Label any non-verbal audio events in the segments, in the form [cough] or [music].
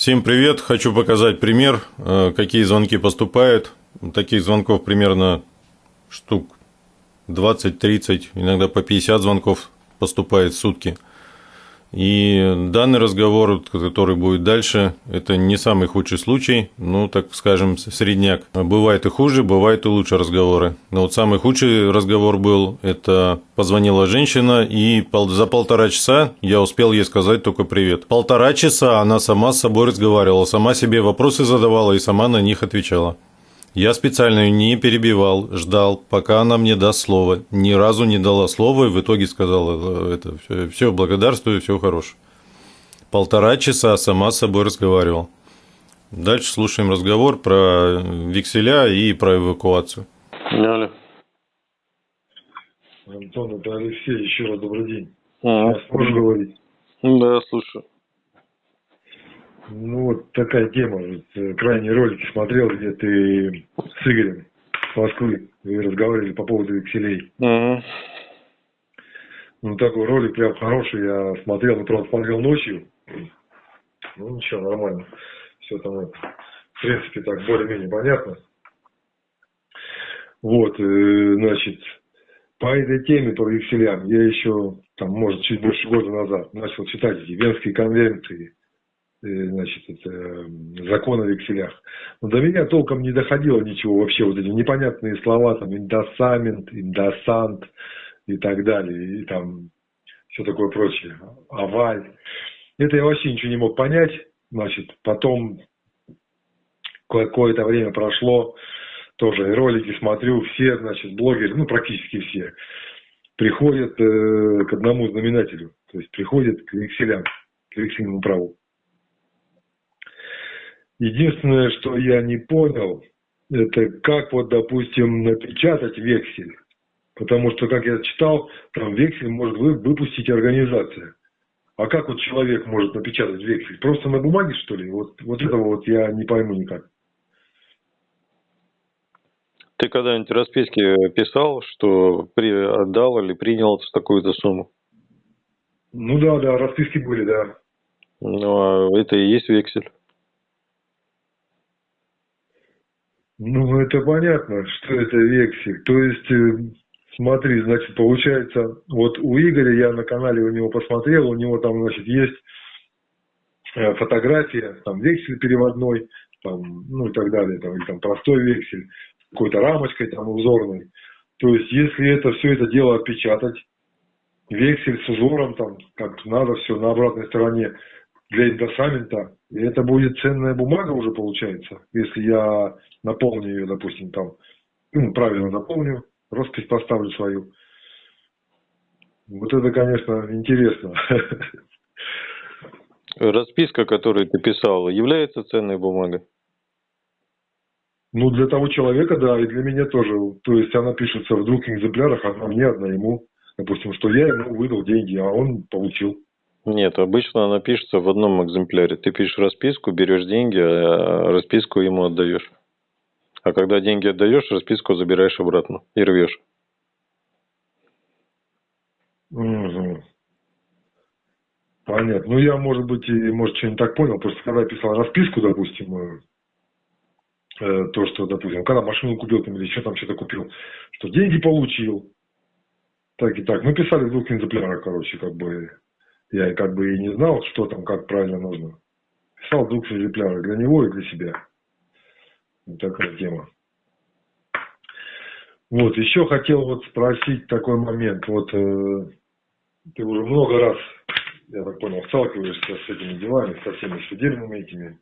Всем привет! Хочу показать пример, э, какие звонки поступают. Таких звонков примерно штук 20-30, иногда по 50 звонков поступает в сутки – и данный разговор, который будет дальше, это не самый худший случай, ну, так скажем, средняк. Бывает и хуже, бывает и лучше разговоры. Но вот самый худший разговор был, это позвонила женщина, и за полтора часа я успел ей сказать только привет. Полтора часа она сама с собой разговаривала, сама себе вопросы задавала и сама на них отвечала. Я специально ее не перебивал, ждал, пока она мне даст слово. Ни разу не дала слова и в итоге сказала, «Э, это все, все благодарствую, все хорошо. Полтора часа сама с собой разговаривал. Дальше слушаем разговор про векселя и про эвакуацию. Алло. Антон, это Алексей, еще раз добрый день. А, Можешь говорить? Да, слушаю. Ну, вот такая тема. Э, крайние ролики смотрел, где ты с Игорем с Москвы вы разговаривали по поводу векселей. Угу. Ну, такой ролик прям хороший. Я смотрел, ну, правда, смотрел ночью. Ну, ничего, нормально. Все там, это, в принципе, так более-менее понятно. Вот, э, значит, по этой теме, по векселям, я еще, там, может, чуть больше года назад начал читать эти Венские конвенции Э, значит, это, закон о векселях. Но до меня толком не доходило ничего вообще, вот эти непонятные слова, там, индосамент, индосант и так далее, и там все такое прочее, аваль. Это я вообще ничего не мог понять, значит, потом какое-то время прошло, тоже ролики смотрю, все, значит, блогеры, ну, практически все, приходят э, к одному знаменателю, то есть приходят к векселям, к вексельному праву. Единственное, что я не понял, это как вот, допустим, напечатать вексель. Потому что, как я читал, там вексель может выпустить организация. А как вот человек может напечатать вексель? Просто на бумаге, что ли? Вот, вот этого вот я не пойму никак. Ты когда-нибудь расписки писал, что при, отдал или принял такую-то сумму? Ну да, да, расписки были, да. Ну, а это и есть вексель. Ну, это понятно, что это вексель. То есть, э, смотри, значит, получается, вот у Игоря, я на канале у него посмотрел, у него там, значит, есть э, фотография, там вексель переводной, там, ну и так далее, там, или там простой вексель, какой-то рамочкой там узорной. То есть, если это все это дело отпечатать, вексель с узором, там, как надо, все на обратной стороне, для индосамента, и это будет ценная бумага уже получается, если я наполню ее, допустим, там, ну, правильно заполню, роспись поставлю свою. Вот это, конечно, интересно. [laughs] Расписка, которую ты писал, является ценной бумагой? Ну, для того человека, да, и для меня тоже. То есть она пишется в двух экземплярах, одна мне, одна ему. Допустим, что я ему выдал деньги, а он получил. Нет, обычно она пишется в одном экземпляре. Ты пишешь расписку, берешь деньги, а расписку ему отдаешь. А когда деньги отдаешь, расписку забираешь обратно и рвешь. Угу. Понятно. Ну, я, может быть, и, может, что-нибудь так понял. Просто когда я писал расписку, допустим, э, э то, что, допустим, когда машину купил там, или еще там что-то купил, что деньги получил, так и так. Мы писали в двух экземплярах, короче, как бы я как бы и не знал, что там, как правильно нужно. Писал двух экземпляров для него и для себя. Вот такая тема. Вот, еще хотел вот спросить такой момент. Вот э, ты уже много раз, я так понял, сталкиваешься с этими делами, со всеми судебными этими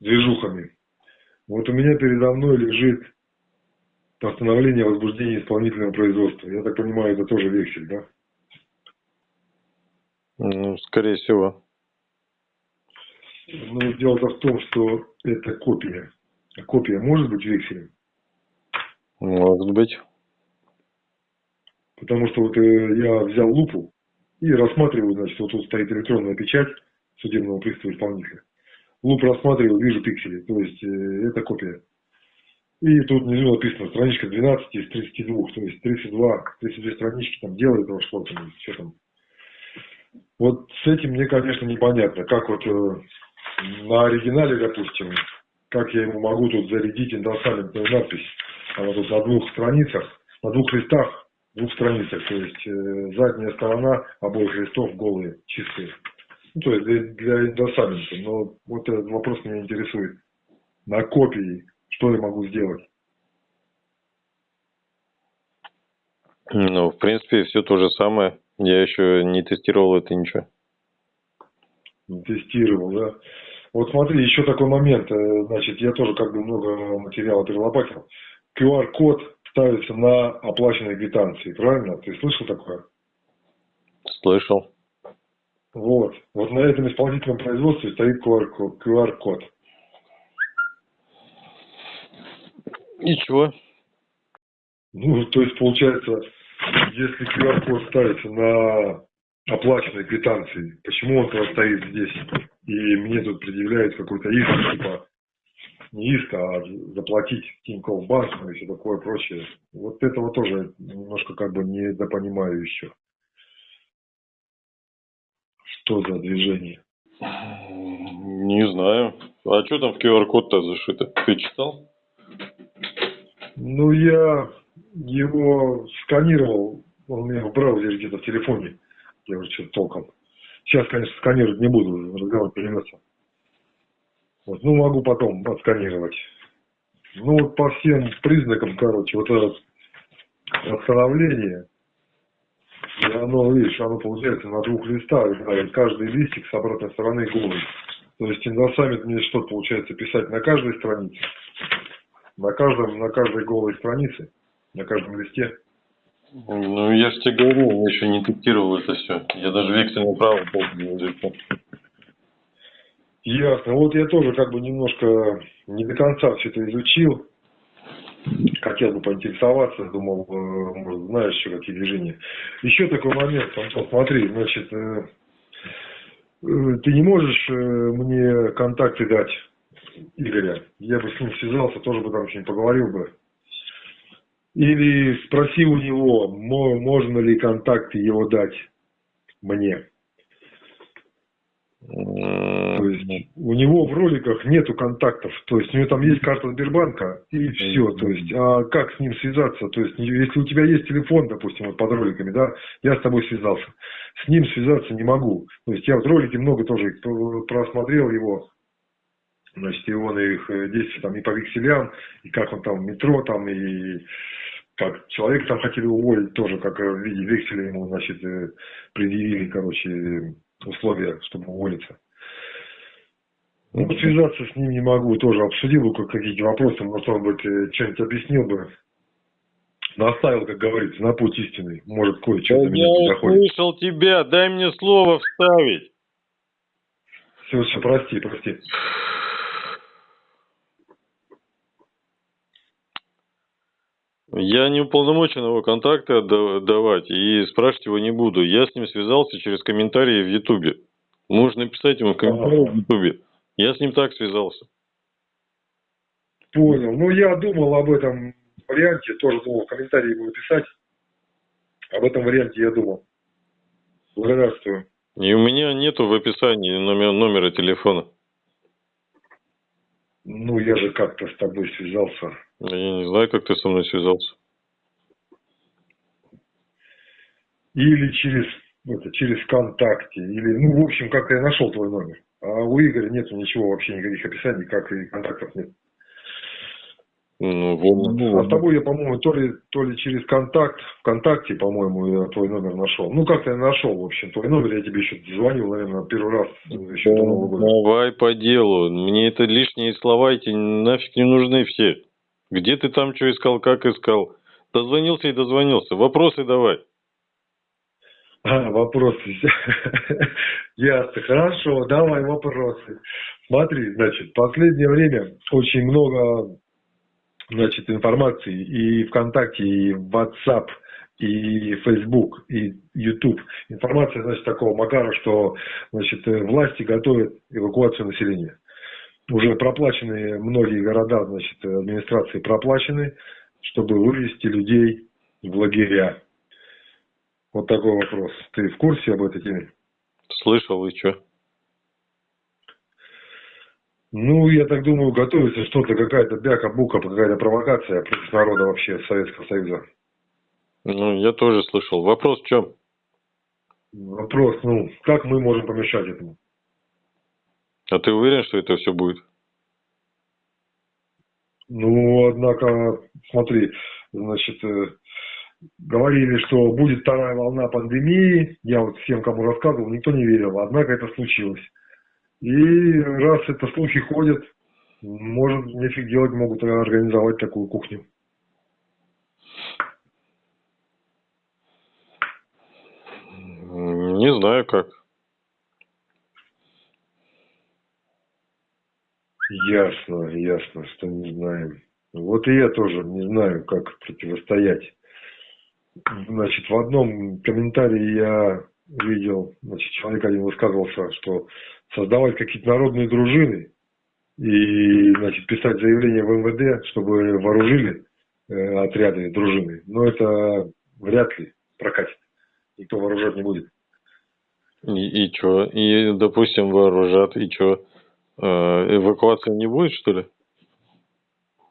движухами. Вот у меня передо мной лежит постановление о возбуждении исполнительного производства. Я так понимаю, это тоже вексель, да? Ну, скорее всего. Ну, дело-то в том, что это копия. А копия может быть векселем? Может быть. Потому что вот э, я взял лупу и рассматриваю, значит, вот тут стоит электронная печать судебного пристава исполнителя. Луп рассматриваю, вижу пиксели, то есть э, это копия. И тут внизу написано страничка 12 из 32, то есть 32, 32 странички там делает этого что-то, что там вот с этим мне, конечно, непонятно, как вот э, на оригинале, допустим, как я ему могу тут зарядить индосаментную надпись? Она тут на двух страницах, на двух листах, двух страницах, то есть э, задняя сторона обоих листов голые, чистые. Ну, то есть для, для индосамента. Но вот этот вопрос меня интересует. На копии что я могу сделать? Ну, в принципе, все то же самое. Я еще не тестировал это ничего. Не тестировал, да? Вот смотри, еще такой момент. Э, значит, я тоже как бы много материала перелопатил. QR-код ставится на оплаченной квитанции, правильно? Ты слышал такое? Слышал. Вот. Вот на этом исполнительном производстве стоит QR-код. И чего? Ну, то есть, получается, если QR-код ставится на оплаченной квитанции, почему он тогда стоит здесь? И мне тут предъявляют какой-то иск, типа, не иск, а заплатить Тинькофф банк ну и все такое прочее. Вот этого тоже немножко как бы недопонимаю еще. Что за движение? Не знаю. А что там в QR-код-то зашито? Ты читал? Ну, я его сканировал, он у меня в браузере где-то в телефоне. Я уже что-то толком. Сейчас, конечно, сканировать не буду, разговор придется. Вот, ну, могу потом отсканировать. Ну, вот по всем признакам, короче, вот это восстановление, и оно, видишь, оно получается на двух листах, да, каждый листик с обратной стороны голый. То есть индосаммит мне что получается писать на каждой странице, на каждом, на каждой голой странице, на каждом листе. Ну, я же тебе говорю, я еще не тестировал это все. Я даже вексельное право не изучил. Ясно. Вот я тоже как бы немножко не до конца все это изучил. Хотел бы поинтересоваться, думал, э, может, знаешь еще какие движения. Еще такой момент, Антон, смотри, значит, э, э, ты не можешь мне контакты дать Игоря? Я бы с ним связался, тоже бы там что-нибудь поговорил бы. Или спроси у него, можно ли контакты его дать мне. То есть у него в роликах нету контактов, то есть у него там есть карта Сбербанка и все, то есть а как с ним связаться, то есть если у тебя есть телефон, допустим, вот под роликами, да, я с тобой связался, с ним связаться не могу, то есть я в ролике много тоже просмотрел его, значит, и он их э, действия там и по векселям, и как он там в метро там, и как человек там хотели уволить тоже, как в виде векселя ему, значит, э, предъявили, короче, условия, чтобы уволиться. Ну, связаться с ним не могу, тоже обсудил бы какие-то вопросы, может, он бы э, что-нибудь объяснил бы. Наставил, как говорится, на путь истины. Может, кое-что до меня не доходит. Я услышал тебя, дай мне слово вставить. Все, все, прости, прости. Я не уполномочен его контакты отдавать и спрашивать его не буду. Я с ним связался через комментарии в Ютубе. Можно написать ему в комментарии в Ютубе. Я с ним так связался. Понял. Ну, я думал об этом варианте, тоже думал в комментарии ему написать. Об этом варианте я думал. Благодарствую. И у меня нету в описании номер, номера телефона. Ну, я же как-то с тобой связался. Я не знаю, как ты со мной связался. Или через, это, через ВКонтакте, или, ну, в общем, как-то я нашел твой номер. А у Игоря нету ничего, вообще никаких описаний, как и контактов нет. Ну, вот. Ну, а с тобой я, по-моему, то ли, то ли через контакт, ВКонтакте, по-моему, я твой номер нашел. Ну, как-то я нашел, в общем, твой номер, я тебе еще звонил, наверное, первый раз еще года. Давай по делу. Мне это лишние слова эти нафиг не нужны все. Где ты там что искал, как искал? Дозвонился и дозвонился. Вопросы давай. А, вопросы. [laughs] Ясно. Хорошо, давай вопросы. Смотри, значит, в последнее время очень много значит, информации и ВКонтакте, и WhatsApp, и Facebook, и YouTube. Информация, значит, такого макара, что, значит, власти готовят эвакуацию населения. Уже проплачены многие города, значит, администрации проплачены, чтобы вывести людей в лагеря. Вот такой вопрос. Ты в курсе об этой теме? Слышал, и что? Ну, я так думаю, готовится что-то, какая-то бяка-бука, какая-то провокация против народа вообще Советского Союза. Ну, я тоже слышал. Вопрос в чем? Вопрос, ну, как мы можем помешать этому? А ты уверен, что это все будет? Ну, однако, смотри, значит, э, говорили, что будет вторая волна пандемии. Я вот всем, кому рассказывал, никто не верил. Однако это случилось. И раз это слухи ходят, может, нефиг делать, могут организовать такую кухню. Не знаю как. Ясно, ясно, что не знаем. Вот и я тоже не знаю, как противостоять. Значит, в одном комментарии я видел, значит, человек один высказывался, что создавать какие-то народные дружины и, значит, писать заявление в МВД, чтобы вооружили э, отряды дружины. Но это вряд ли прокатит. Никто вооружать не будет. И, и что? И, допустим, вооружат, и что? Э, эвакуации не будет, что ли?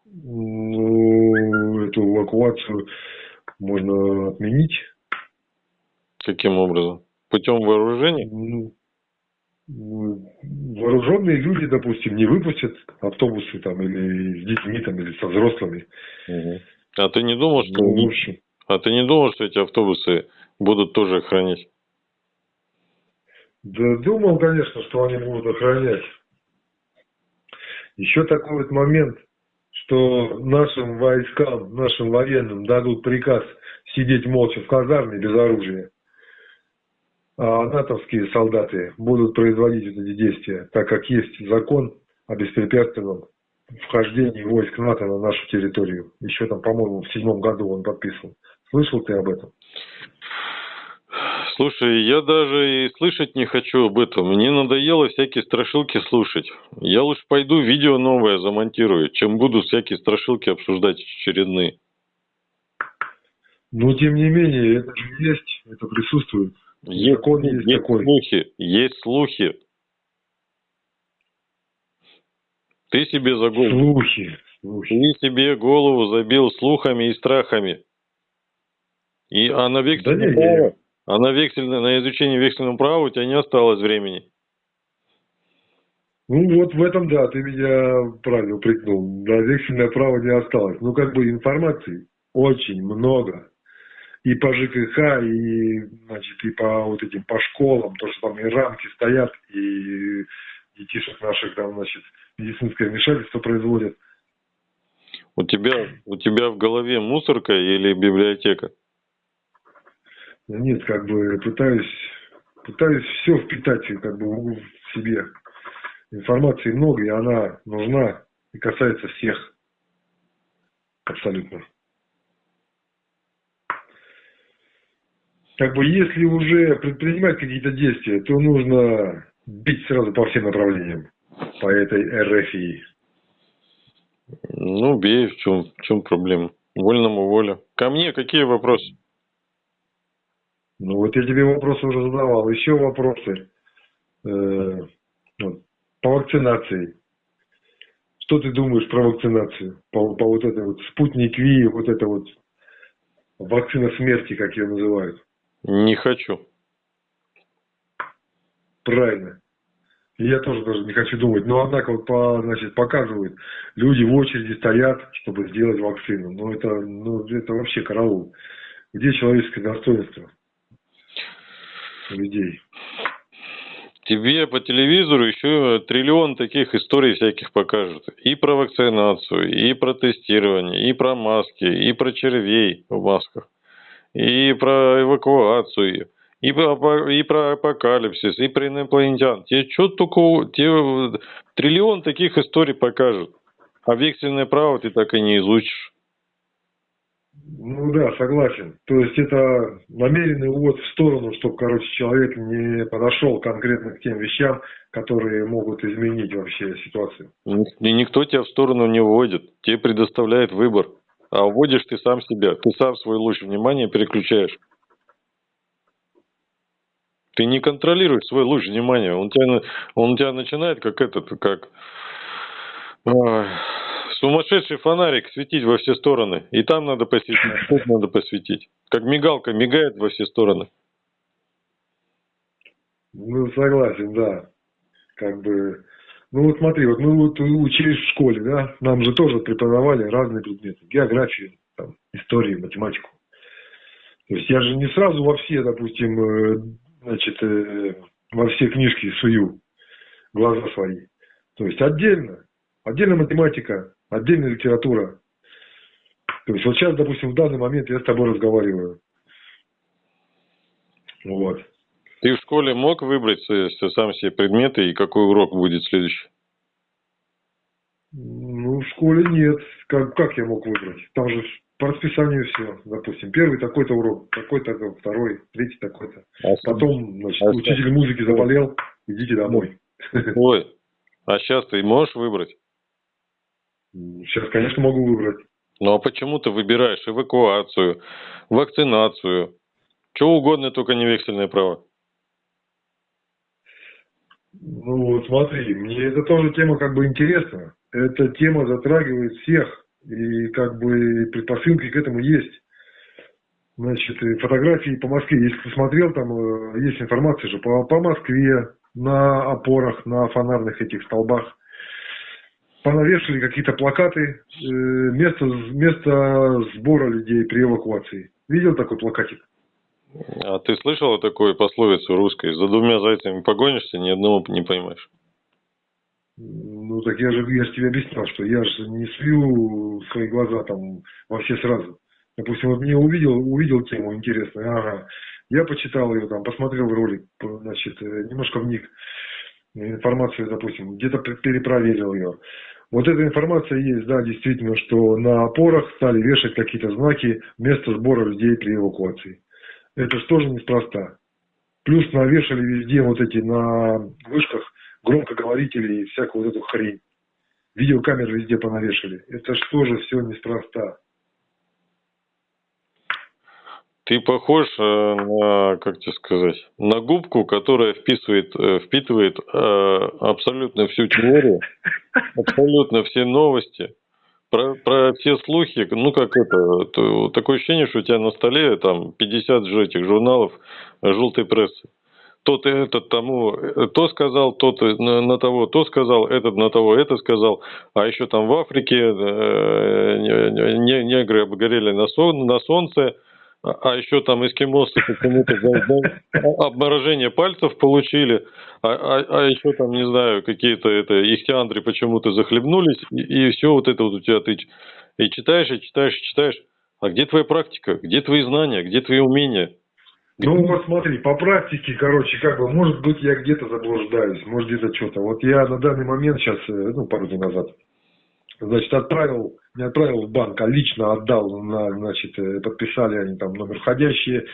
Ну, эту эвакуацию можно отменить. Каким образом? Путем вооружения? Ну, вооруженные люди, допустим, не выпустят автобусы там или с детьми там или со взрослыми. Угу. А ты не думал, что ну, общем, а ты не думал, что эти автобусы будут тоже охранять? Да думал, конечно, что они будут охранять. Еще такой вот момент, что нашим войскам, нашим военным дадут приказ сидеть молча в казарме без оружия а натовские солдаты будут производить эти действия, так как есть закон о беспрепятственном вхождении войск НАТО на нашу территорию. Еще там, по-моему, в седьмом году он подписывал. Слышал ты об этом? Слушай, я даже и слышать не хочу об этом. Мне надоело всякие страшилки слушать. Я лучше пойду видео новое замонтирую, чем буду всякие страшилки обсуждать очередные. Но тем не менее, это же есть, это присутствует. Есть, Закон есть, есть такой. слухи, есть слухи. Ты себе за голову. Слухи, слухи. Ты себе голову забил слухами и страхами. И, а на вексельном да право, а на, вексельное, на изучение вексельного права у тебя не осталось времени. Ну вот в этом, да, ты меня правильно упрекнул. Да, вексельное право не осталось. Ну как бы информации очень много и по ЖКХ, и, значит, и по вот этим, по школам, то, что там и рамки стоят, и детишек наших там, значит, медицинское вмешательство производят. У тебя, у тебя в голове мусорка или библиотека? Нет, как бы пытаюсь, пытаюсь все впитать как бы в себе. Информации много, и она нужна и касается всех. Абсолютно. как бы если уже предпринимать какие-то действия, то нужно бить сразу по всем направлениям, по этой РФИ. Ну, бей, в чем, в чем проблема? Вольному воля. Ко мне какие вопросы? Ну, вот я тебе вопросы уже задавал. Еще вопросы э, вот, по вакцинации. Что ты думаешь про вакцинацию? По, по вот этой вот спутник Ви, вот это вот вакцина смерти, как ее называют. Не хочу. Правильно. Я тоже даже не хочу думать. Но однако вот по, значит, показывают, люди в очереди стоят, чтобы сделать вакцину. Ну это, ну, это вообще караул. Где человеческое достоинство людей? Тебе по телевизору еще триллион таких историй всяких покажут. И про вакцинацию, и про тестирование, и про маски, и про червей в масках и про эвакуацию, и про, и про апокалипсис, и про инопланетян. Тебе что только тебе триллион таких историй покажут. Вексельное право ты так и не изучишь. Ну да, согласен. То есть это намеренный увод в сторону, чтобы, короче, человек не подошел конкретно к тем вещам, которые могут изменить вообще ситуацию. И никто тебя в сторону не вводит. Тебе предоставляет выбор а вводишь ты сам себя, ты сам свой луч внимания переключаешь. Ты не контролируешь свой луч внимания, он тебя, он тебя начинает как этот, как Ой, Сумасшедший фонарик светить во все стороны. И там надо посветить, тут надо посветить. Как мигалка мигает во все стороны. Ну, согласен, да. Как бы, ну вот смотри, вот мы вот учились в школе, да, нам же тоже преподавали разные предметы. Географию, там, историю, математику. То есть я же не сразу во все, допустим, э, значит, э, во все книжки сую глаза свои. То есть отдельно. Отдельно математика, отдельно литература. То есть вот сейчас, допустим, в данный момент я с тобой разговариваю. Вот. Ты в школе мог выбрать сам себе предметы и какой урок будет следующий? Ну, в школе нет. Как, как я мог выбрать? Там же по расписанию все. Допустим, первый такой-то урок, такой-то, второй, третий такой-то. А Потом, значит, а учитель музыки заболел, идите домой. Ой, [laughs] а сейчас ты можешь выбрать? Сейчас, конечно, могу выбрать. Ну а почему ты выбираешь эвакуацию, вакцинацию, что угодно, только не вексельное право? Ну, смотри, мне эта тоже тема как бы интересна. Эта тема затрагивает всех, и как бы предпосылки к этому есть. Значит, фотографии по Москве, если ты смотрел, там э, есть информация же по, по Москве, на опорах, на фонарных этих столбах. Понавешали какие-то плакаты, э, место, место сбора людей при эвакуации. Видел такой плакатик? А ты слышал такую пословицу русской? За двумя зайцами погонишься, ни одного не поймаешь. Ну так я же, я же тебе объяснял, что я же не слью свои глаза там во все сразу. Допустим, вот мне увидел, увидел тему интересную, ага, я почитал ее там, посмотрел ролик, значит, э, немножко вник информацию, допустим, где-то перепроверил ее. Вот эта информация есть, да, действительно, что на опорах стали вешать какие-то знаки место сбора людей при эвакуации. Это же тоже неспроста. Плюс навешали везде вот эти на вышках громкоговорители и всякую вот эту хрень. Видеокамеры везде понавешали. Это же тоже все неспроста. Ты похож э, на, как тебе сказать, на губку, которая вписывает, э, впитывает э, абсолютно всю теорию, [laughs] абсолютно все новости, про, про все слухи, ну как это, то, такое ощущение, что у тебя на столе там 50 же этих журналов желтой прессы. Тот этот тому то сказал, тот на, на того то сказал, этот на того это сказал, а еще там в Африке э, негры обгорели на, сон, на солнце, а, а еще там эскимосы почему-то обморожение пальцев получили, а, а, а еще там, не знаю, какие-то это ихтиандры почему-то захлебнулись, и, и все вот это вот у тебя ты и читаешь, и читаешь, и читаешь. А где твоя практика? Где твои знания? Где твои умения? Ну, вот смотри, по практике, короче, как бы, может быть, я где-то заблуждаюсь, может, где-то что-то. Вот я на данный момент сейчас, э, ну, пару дней назад, значит, отправил, не отправил в банк, а лично отдал, на, значит, э, подписали они там номер входящие,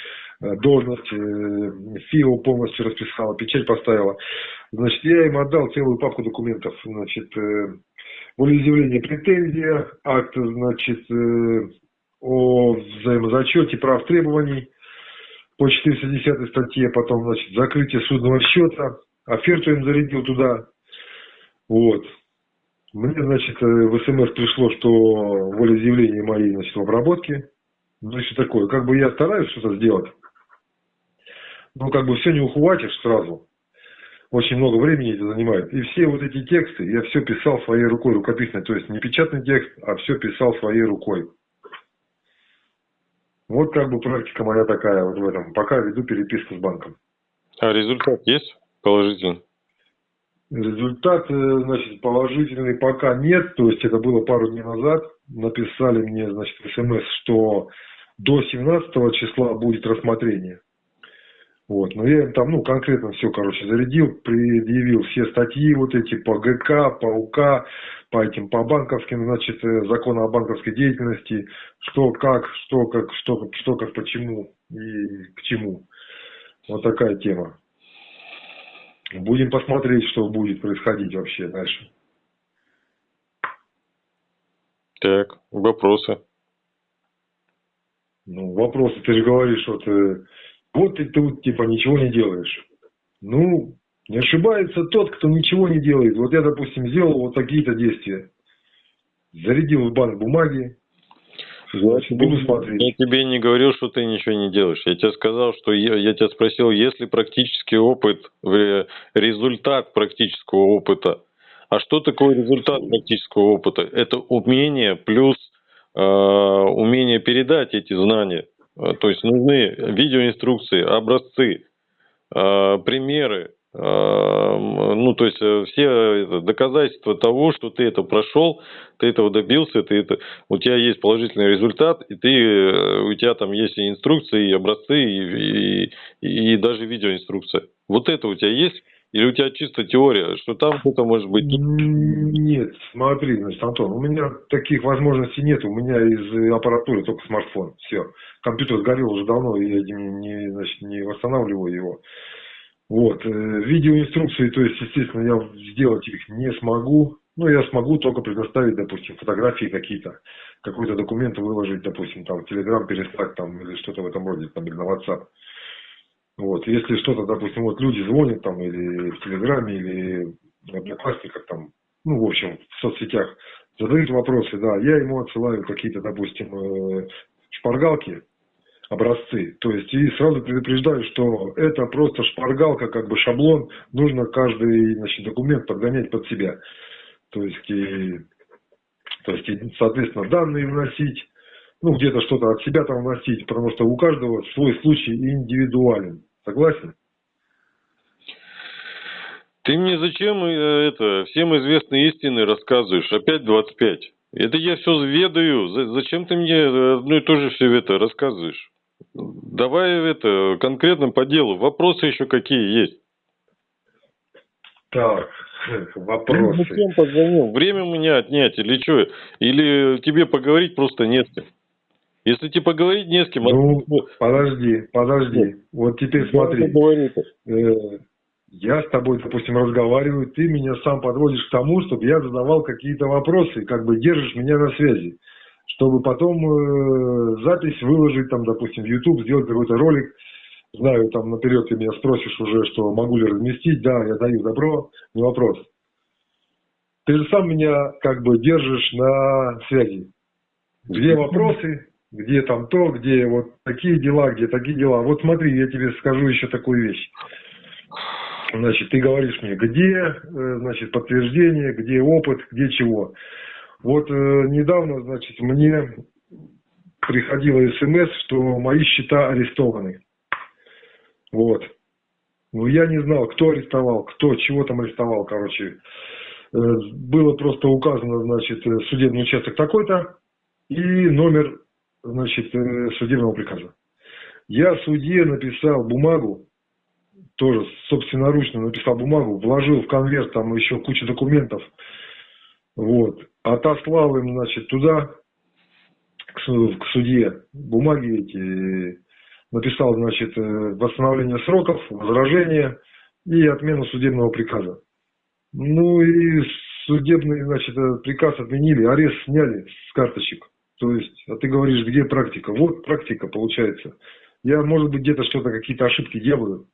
э, должность, э, ФИО полностью расписала, печать поставила. Значит, я им отдал целую папку документов, значит, волеизъявление претензия, акт, значит, о взаимозачете прав требований по 410 статье, потом, значит, закрытие судного счета, оферту им зарядил туда, вот, мне, значит, э, в СМС пришло, что волеизъявление моей, значит, в обработке. Значит, такое, как бы я стараюсь что-то сделать. Но как бы все не ухватишь сразу. Очень много времени это занимает. И все вот эти тексты я все писал своей рукой рукописной. То есть не печатный текст, а все писал своей рукой. Вот как бы практика моя такая вот в этом. Пока веду переписку с банком. А результат есть положительный? Результат, значит, положительный пока нет, то есть это было пару дней назад. Написали мне, значит, смс, что до 17 числа будет рассмотрение. Вот, но я им там, ну, конкретно все, короче, зарядил, предъявил все статьи вот эти по ГК, по УК, по этим, по банковским, значит, э, закону о банковской деятельности, что как, что как, что, что как, почему и к чему. Вот такая тема. Будем посмотреть, что будет происходить вообще дальше. Так, вопросы. Ну, вопросы, ты же говоришь, вот, э, вот ты тут типа ничего не делаешь. Ну, не ошибается тот, кто ничего не делает. Вот я, допустим, сделал вот такие-то действия. зарядил в банк бумаги, я буду смотреть. Я тебе не говорил, что ты ничего не делаешь. Я тебе сказал, что я, я тебя спросил, есть ли практический опыт, результат практического опыта. А что такое результат практического опыта? Это умение плюс э, умение передать эти знания. Э, то есть нужны видеоинструкции, образцы, э, примеры, ну, то есть э, все доказательства того, что ты это прошел, ты этого добился, ты это, у тебя есть положительный результат, и ты, э, у тебя там есть и инструкции, и образцы, и, и, и даже видеоинструкция. Вот это у тебя есть? Или у тебя чисто теория, что там что-то может быть? Нет, смотри, значит, Антон, у меня таких возможностей нет. У меня из аппаратуры только смартфон. Все. Компьютер сгорел уже давно, и я не, значит, не восстанавливаю его. Вот. Э, видеоинструкции, то есть, естественно, я сделать их не смогу. Ну, я смогу только предоставить, допустим, фотографии какие-то, какой-то документ выложить, допустим, там, Телеграм переслать там или что-то в этом роде, там, или на WhatsApp. Вот. Если что-то, допустим, вот люди звонят там или в Телеграме, или в Одноклассниках там, ну, в общем, в соцсетях, задают вопросы, да, я ему отсылаю какие-то, допустим, э, шпаргалки, образцы. То есть и сразу предупреждаю, что это просто шпаргалка, как бы шаблон, нужно каждый значит, документ подгонять под себя. То есть, и, то есть, и, соответственно, данные вносить, ну, где-то что-то от себя там вносить, потому что у каждого свой случай индивидуален. Согласен? Ты мне зачем э, это всем известные истины рассказываешь? Опять 25. Это я все ведаю. Зачем ты мне одно и то же все это рассказываешь? Давай это конкретно по делу. Вопросы еще какие есть? Так, вопросы. Ну, зачем позвонил? Время у меня отнять или что? Или тебе поговорить просто не с кем? Если тебе поговорить не с кем... Ну, от... подожди, подожди. Вот теперь смотри. Э, я с тобой, допустим, разговариваю, ты меня сам подводишь к тому, чтобы я задавал какие-то вопросы, как бы держишь меня на связи чтобы потом э, запись выложить, там, допустим, в YouTube, сделать какой-то ролик. Знаю, там наперед ты меня спросишь уже, что могу ли разместить. Да, я даю добро, не вопрос. Ты же сам меня как бы держишь на связи. Где вопросы, где там то, где вот такие дела, где такие дела. Вот смотри, я тебе скажу еще такую вещь. Значит, ты говоришь мне, где, э, значит, подтверждение, где опыт, где чего. Вот э, недавно, значит, мне приходило смс, что мои счета арестованы. Вот. Ну, я не знал, кто арестовал, кто, чего там арестовал, короче. Э, было просто указано, значит, э, судебный участок такой-то и номер, значит, э, судебного приказа. Я судье написал бумагу, тоже собственноручно написал бумагу, вложил в конверт там еще кучу документов, вот. Отослал им, значит, туда, к, к судье, бумаги эти, написал, значит, э, восстановление сроков, возражение и отмену судебного приказа. Ну и судебный, значит, приказ отменили, арест сняли с карточек. То есть, а ты говоришь, где практика? Вот практика получается. Я, может быть, где-то что-то, какие-то ошибки делаю,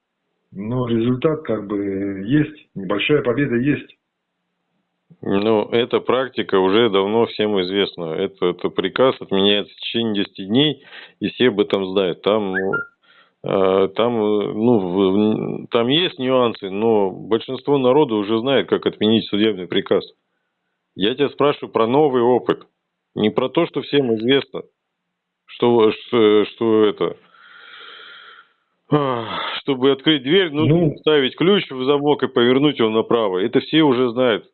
но результат как бы есть, небольшая победа есть. Ну, эта практика уже давно всем известна. Это, это приказ отменяется в течение 10 дней, и все об этом знают. Там, э, там, ну, там есть нюансы, но большинство народа уже знает, как отменить судебный приказ. Я тебя спрашиваю про новый опыт. Не про то, что всем известно, что, что, что это, чтобы открыть дверь, нужно ну, ставить ключ в замок и повернуть его направо. Это все уже знают.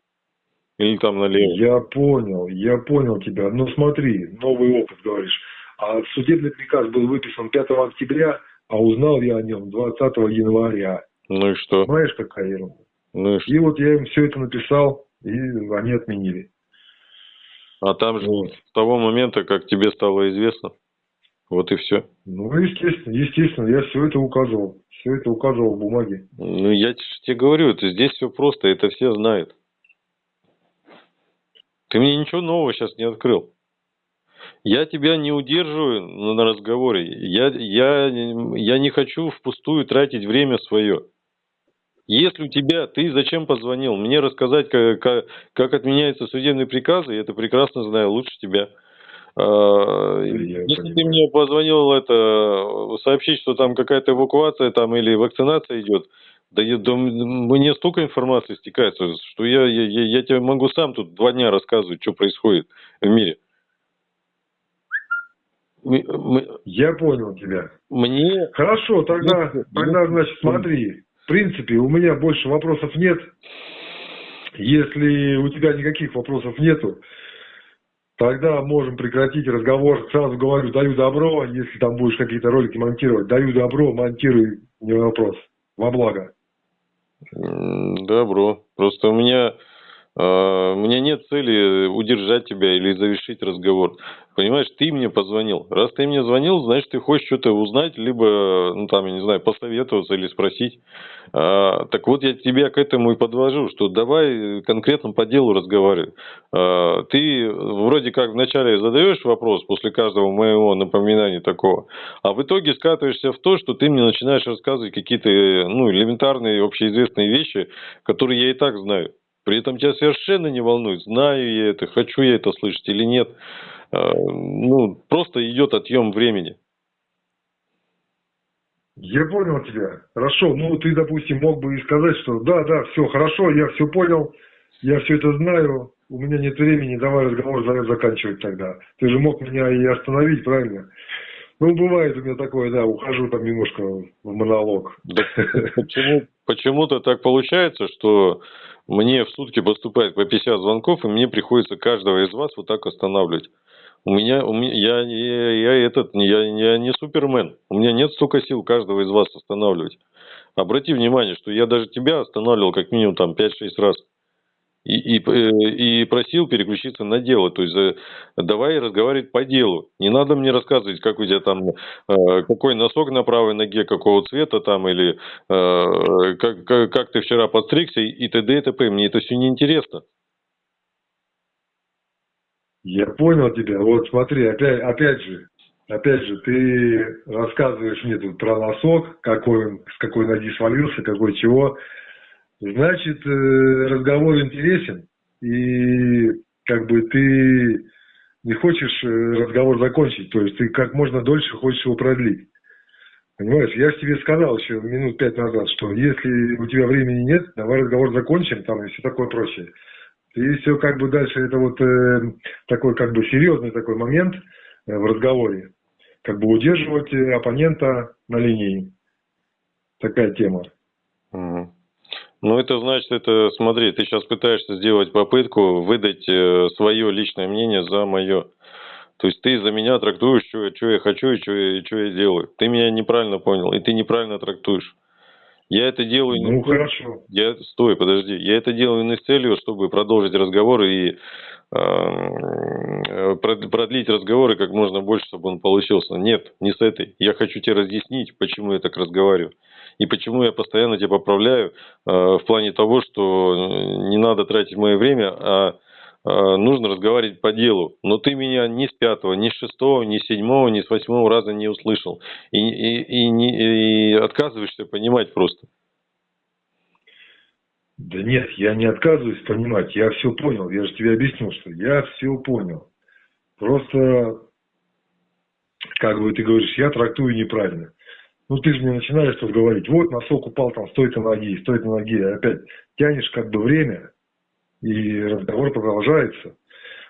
Или там налево? Я понял, я понял тебя. Ну смотри, новый опыт говоришь. А судебный приказ был выписан 5 октября, а узнал я о нем 20 января. Ну и что? Знаешь, какая ерунда. Ну и, что? и вот я им все это написал, и они отменили. А там же вот. с того момента, как тебе стало известно, вот и все. Ну, естественно, естественно, я все это указывал. Все это указывал в бумаге. Ну, я тебе говорю, это здесь все просто, это все знают. Ты мне ничего нового сейчас не открыл. Я тебя не удерживаю на разговоре. Я, я, я не хочу впустую тратить время свое. Если у тебя, ты зачем позвонил? Мне рассказать, как, как, как отменяются судебные приказы, я это прекрасно знаю, лучше тебя. А, если ты мне позвонил это сообщить, что там какая-то эвакуация там или вакцинация идет, да, я, да мне столько информации стекается, что я, я, я тебе могу сам тут два дня рассказывать, что происходит в мире. Мы, мы... Я понял тебя. Мне... Хорошо, тогда, мне... тогда, значит, смотри. В принципе, у меня больше вопросов нет. Если у тебя никаких вопросов нету, тогда можем прекратить разговор. Сразу говорю, даю добро. Если там будешь какие-то ролики монтировать, даю добро, монтируй, не вопрос. Во благо. Добро. Просто у меня а, у меня нет цели удержать тебя или завершить разговор. Понимаешь, ты мне позвонил. Раз ты мне звонил, значит, ты хочешь что-то узнать, либо, ну, там, я не знаю, посоветоваться или спросить. А, так вот, я тебя к этому и подвожу, что давай конкретно по делу разговаривай. А, ты вроде как вначале задаешь вопрос после каждого моего напоминания такого, а в итоге скатываешься в то, что ты мне начинаешь рассказывать какие-то, ну, элементарные общеизвестные вещи, которые я и так знаю. При этом тебя совершенно не волнует, знаю я это, хочу я это слышать или нет. А, ну, просто идет отъем времени. Я понял тебя. Хорошо. Ну, ты, допустим, мог бы и сказать, что да, да, все хорошо, я все понял, я все это знаю, у меня нет времени, давай разговор заканчивать тогда. Ты же мог меня и остановить, правильно? Ну, бывает у меня такое, да, ухожу там немножко в монолог. Да, почему, почему-то так получается, что мне в сутки поступает по 50 звонков, и мне приходится каждого из вас вот так останавливать. У меня, у меня я, я, я этот, я, я не супермен. У меня нет столько сил каждого из вас останавливать. Обрати внимание, что я даже тебя останавливал как минимум там 5-6 раз и, и, э, и просил переключиться на дело. То есть э, давай разговаривать по делу. Не надо мне рассказывать, как у тебя там, э, какой носок на правой ноге, какого цвета там, или как, как, как ты вчера подстригся и т.д. и т.п. Мне это все неинтересно. Я понял тебя. Вот смотри, опять, опять же, опять же, ты рассказываешь мне тут про носок, какой он, с какой ноги свалился, какой чего. Значит, э, разговор интересен, и как бы ты не хочешь э, разговор закончить, то есть ты как можно дольше хочешь его продлить. Понимаешь, я тебе сказал еще минут пять назад, что если у тебя времени нет, давай разговор закончим, там и все такое прочее. И все как бы дальше, это вот э, такой как бы серьезный такой момент э, в разговоре. Как бы удерживать оппонента на линии. Такая тема. Угу. Ну, это значит, это, смотри, ты сейчас пытаешься сделать попытку выдать э, свое личное мнение за мое. То есть ты за меня трактуешь, что, я хочу и что я делаю. Ты меня неправильно понял, и ты неправильно трактуешь. Я это делаю... Ну, не... хорошо. Я... Стой, подожди. Я это делаю не с целью, чтобы продолжить разговор и э, продлить разговоры как можно больше, чтобы он получился. Нет, не с этой. Я хочу тебе разъяснить, почему я так разговариваю. И почему я постоянно тебя поправляю э, в плане того, что э, не надо тратить мое время, а нужно разговаривать по делу. Но ты меня ни с пятого, ни с шестого, ни с седьмого, ни с восьмого раза не услышал. И, и, и, и отказываешься понимать просто. Да нет, я не отказываюсь понимать, я все понял, я же тебе объяснил, что я все понял. Просто, как бы ты говоришь, я трактую неправильно. Ну, ты же не начинаешь тут говорить, вот носок упал там, стойка ноги, стойка ноги, и опять тянешь как бы время, и разговор продолжается.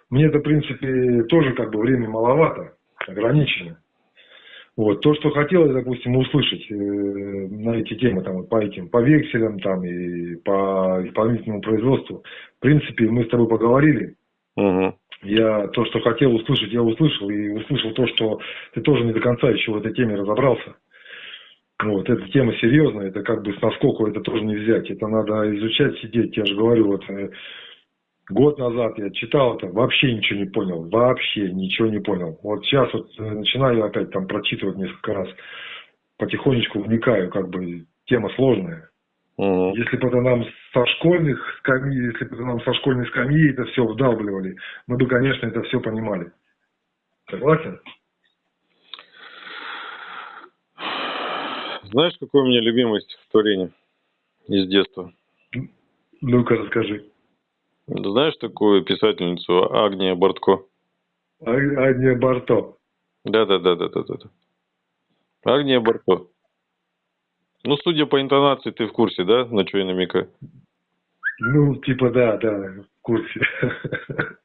Мне это, в принципе, тоже как бы время маловато, ограничено. Вот, то, что хотелось, допустим, услышать э, на эти темы, там, по этим, по векселям, там, и по исполнительному производству, в принципе, мы с тобой поговорили. Угу. Я то, что хотел услышать, я услышал, и услышал то, что ты тоже не до конца еще в этой теме разобрался. Вот, эта тема серьезная, это как бы с наскоку это тоже не взять. Это надо изучать, сидеть. Я же говорю, вот э, год назад я читал это, вообще ничего не понял. Вообще ничего не понял. Вот сейчас вот э, начинаю опять там прочитывать несколько раз. Потихонечку вникаю, как бы тема сложная. Угу. Если бы это нам со школьных скамьи, если бы это нам со школьной скамьи это все вдалбливали, мы бы, конечно, это все понимали. Согласен? Знаешь, какое у меня любимое стихотворение? из детства? Ну-ка, расскажи. Знаешь такую писательницу Агния Бортко? А- Агния Барто. Да-да-да-да-да-да. Агния Бортко. Ну, судя по интонации, ты в курсе, да, на что я намекаю? Ну, типа, да, да, в курсе. [laughs]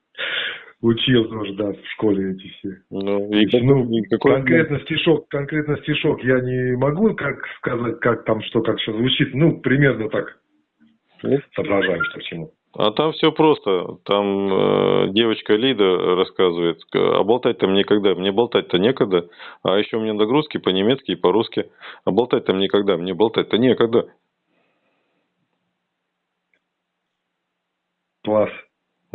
Учил тоже, да, в школе эти все. Ну, и, Ну, и какой- конкретно стишок, конкретно стишок я не могу как сказать, как там, что, как что звучит. Ну, примерно так Ну, соображаем, что к чему. А там все просто. Там э, девочка Лида рассказывает, а болтать-то мне когда? Мне болтать-то некогда. А еще у меня нагрузки по-немецки и по-русски. А болтать-то мне когда? Мне болтать-то некогда. Класс.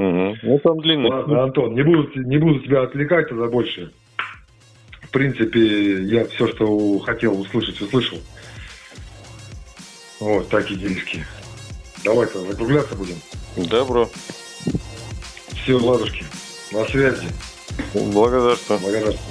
Мгм. Ну там длинно. Ладно, Антон, не буду, не буду тебя отвлекать тогда больше. В принципе, я все, что хотел услышать, услышал. Вот, такие делишки. Давай-то закругляться будем. Добро. Все, ладушки. На связи. Благодарствую. Благодарствую.